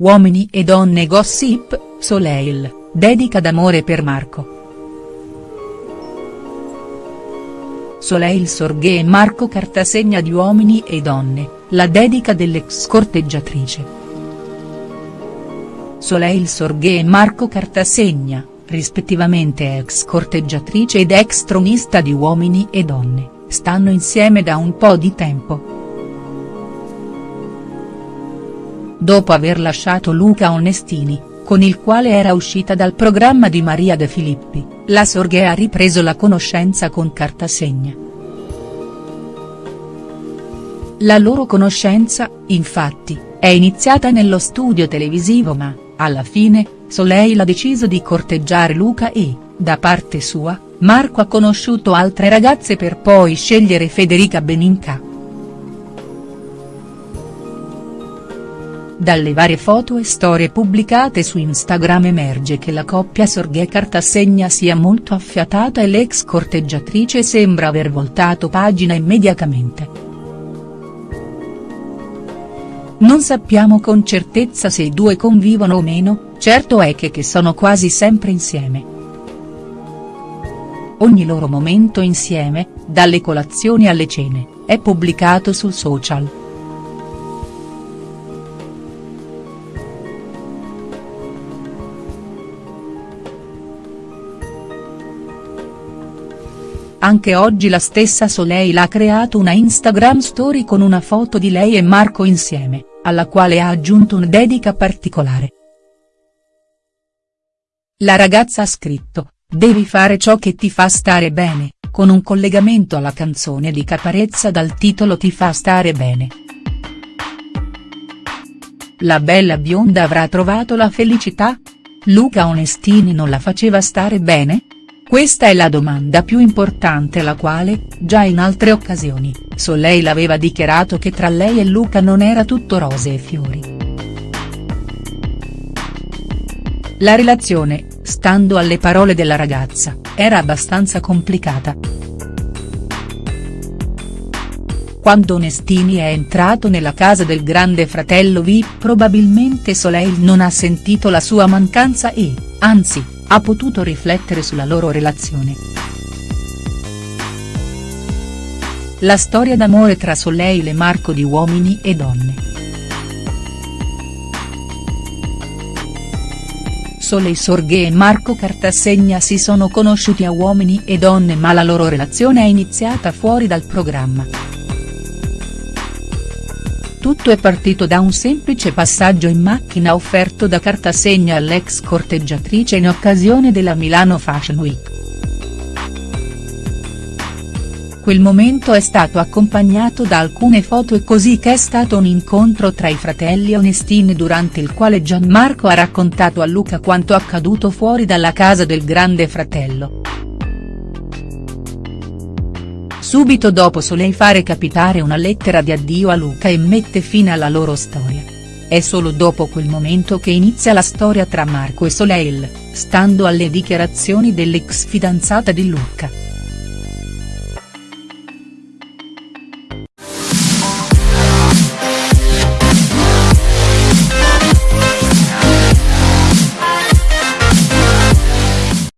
Uomini e donne gossip, Soleil, dedica d'amore per Marco. Soleil Sorghe e Marco Cartasegna di Uomini e donne, la dedica dell'ex corteggiatrice. Soleil Sorghe e Marco Cartasegna, rispettivamente ex corteggiatrice ed ex tronista di Uomini e donne, stanno insieme da un po' di tempo. Dopo aver lasciato Luca Onestini, con il quale era uscita dal programma di Maria De Filippi, la Sorghe ha ripreso la conoscenza con Cartasegna. La loro conoscenza, infatti, è iniziata nello studio televisivo ma, alla fine, Soleil ha deciso di corteggiare Luca e, da parte sua, Marco ha conosciuto altre ragazze per poi scegliere Federica Beninca. Dalle varie foto e storie pubblicate su Instagram emerge che la coppia Sorghe Cartasegna sia molto affiatata e l'ex corteggiatrice sembra aver voltato pagina immediatamente. Non sappiamo con certezza se i due convivono o meno, certo è che, che sono quasi sempre insieme. Ogni loro momento insieme, dalle colazioni alle cene, è pubblicato sul social. Anche oggi la stessa Soleil ha creato una Instagram story con una foto di lei e Marco insieme, alla quale ha aggiunto una dedica particolare. La ragazza ha scritto, devi fare ciò che ti fa stare bene, con un collegamento alla canzone di Caparezza dal titolo Ti fa stare bene. La bella bionda avrà trovato la felicità? Luca Onestini non la faceva stare bene?. Questa è la domanda più importante la quale, già in altre occasioni, Soleil aveva dichiarato che tra lei e Luca non era tutto rose e fiori. La relazione, stando alle parole della ragazza, era abbastanza complicata. Quando Onestini è entrato nella casa del grande fratello V probabilmente Soleil non ha sentito la sua mancanza e, anzi, ha potuto riflettere sulla loro relazione. La storia d'amore tra Soleil e Marco di Uomini e Donne. Soleil Sorghe e Marco Cartasegna si sono conosciuti a Uomini e Donne ma la loro relazione è iniziata fuori dal programma. Tutto è partito da un semplice passaggio in macchina offerto da Cartasegna all'ex corteggiatrice in occasione della Milano Fashion Week. Quel momento è stato accompagnato da alcune foto e così che è stato un incontro tra i fratelli Onestini durante il quale Gianmarco ha raccontato a Luca quanto accaduto fuori dalla casa del grande fratello. Subito dopo Soleil fare capitare una lettera di addio a Luca e mette fine alla loro storia. È solo dopo quel momento che inizia la storia tra Marco e Soleil, stando alle dichiarazioni dell'ex fidanzata di Luca.